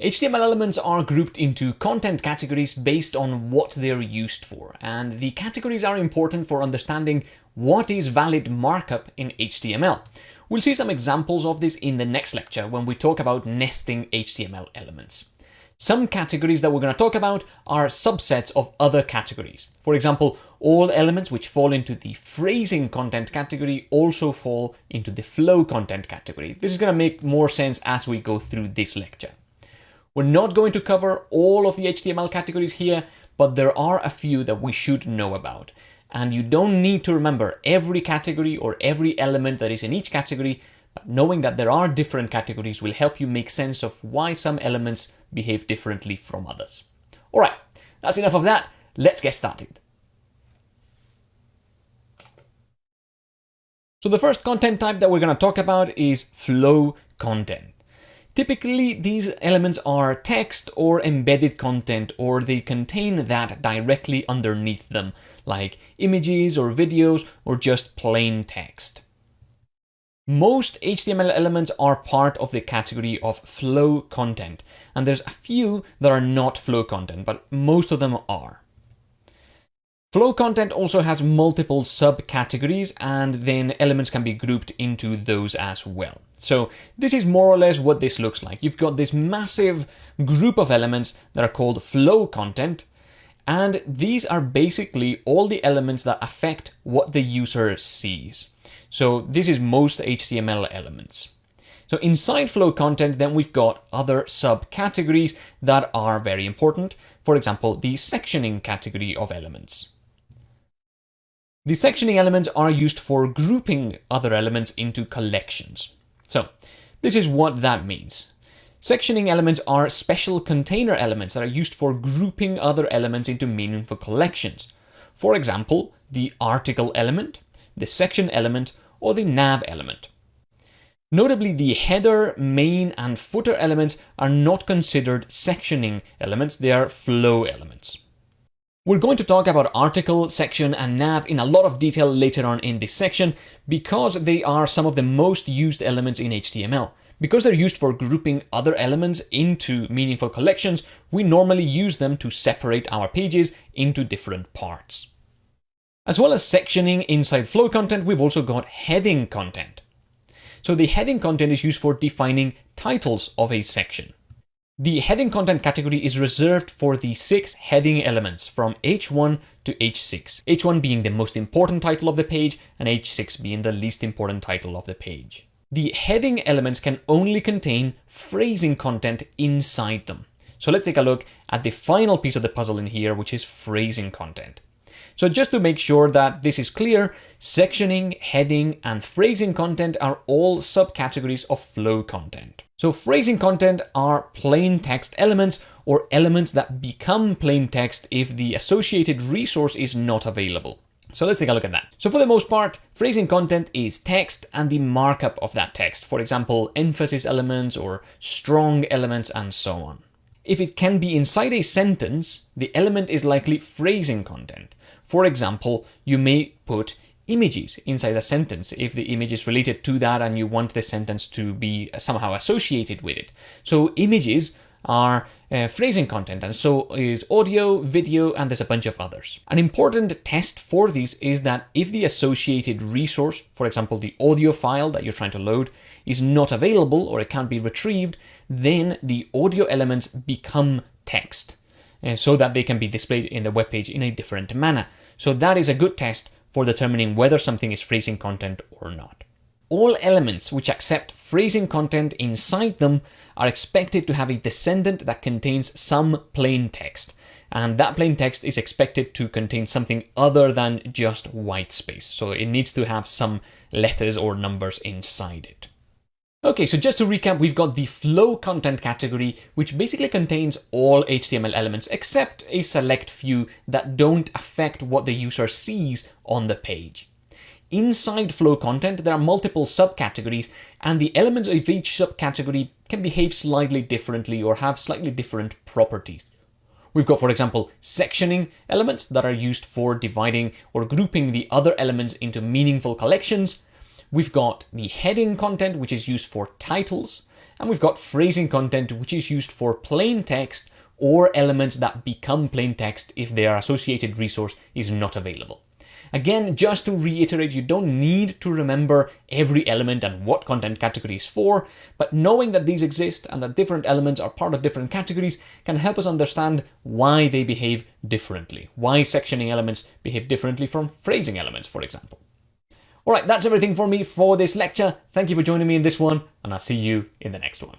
HTML elements are grouped into content categories based on what they're used for, and the categories are important for understanding what is valid markup in HTML. We'll see some examples of this in the next lecture when we talk about nesting HTML elements. Some categories that we're going to talk about are subsets of other categories. For example, all elements which fall into the phrasing content category also fall into the flow content category. This is going to make more sense as we go through this lecture. We're not going to cover all of the HTML categories here, but there are a few that we should know about. And you don't need to remember every category or every element that is in each category, but knowing that there are different categories will help you make sense of why some elements behave differently from others. All right, that's enough of that. Let's get started. So the first content type that we're going to talk about is flow content. Typically, these elements are text or embedded content, or they contain that directly underneath them, like images or videos or just plain text. Most HTML elements are part of the category of flow content, and there's a few that are not flow content, but most of them are. Flow content also has multiple subcategories and then elements can be grouped into those as well. So this is more or less what this looks like. You've got this massive group of elements that are called flow content and these are basically all the elements that affect what the user sees. So this is most HTML elements. So inside flow content, then we've got other subcategories that are very important. For example, the sectioning category of elements. The sectioning elements are used for grouping other elements into collections. So this is what that means. Sectioning elements are special container elements that are used for grouping other elements into meaningful collections. For example, the article element, the section element, or the nav element. Notably, the header, main, and footer elements are not considered sectioning elements, they are flow elements. We're going to talk about article, section, and nav in a lot of detail later on in this section because they are some of the most used elements in HTML. Because they're used for grouping other elements into meaningful collections, we normally use them to separate our pages into different parts. As well as sectioning inside flow content, we've also got heading content. So the heading content is used for defining titles of a section. The heading content category is reserved for the six heading elements from H1 to H6, H1 being the most important title of the page and H6 being the least important title of the page. The heading elements can only contain phrasing content inside them. So let's take a look at the final piece of the puzzle in here, which is phrasing content. So just to make sure that this is clear, sectioning, heading, and phrasing content are all subcategories of flow content. So phrasing content are plain text elements or elements that become plain text if the associated resource is not available. So let's take a look at that. So for the most part, phrasing content is text and the markup of that text. For example, emphasis elements or strong elements and so on. If it can be inside a sentence, the element is likely phrasing content. For example, you may put images inside a sentence if the image is related to that and you want the sentence to be somehow associated with it. So images are uh, phrasing content and so is audio, video, and there's a bunch of others. An important test for these is that if the associated resource, for example, the audio file that you're trying to load, is not available or it can't be retrieved, then the audio elements become text uh, so that they can be displayed in the web page in a different manner. So that is a good test for determining whether something is phrasing content or not. All elements which accept phrasing content inside them are expected to have a descendant that contains some plain text, and that plain text is expected to contain something other than just white space, so it needs to have some letters or numbers inside it. Okay, so just to recap, we've got the flow content category, which basically contains all HTML elements except a select few that don't affect what the user sees on the page. Inside flow content, there are multiple subcategories, and the elements of each subcategory can behave slightly differently or have slightly different properties. We've got, for example, sectioning elements that are used for dividing or grouping the other elements into meaningful collections, We've got the heading content, which is used for titles, and we've got phrasing content, which is used for plain text or elements that become plain text if their associated resource is not available. Again, just to reiterate, you don't need to remember every element and what content category is for, but knowing that these exist and that different elements are part of different categories can help us understand why they behave differently, why sectioning elements behave differently from phrasing elements, for example. Alright, that's everything for me for this lecture. Thank you for joining me in this one, and I'll see you in the next one.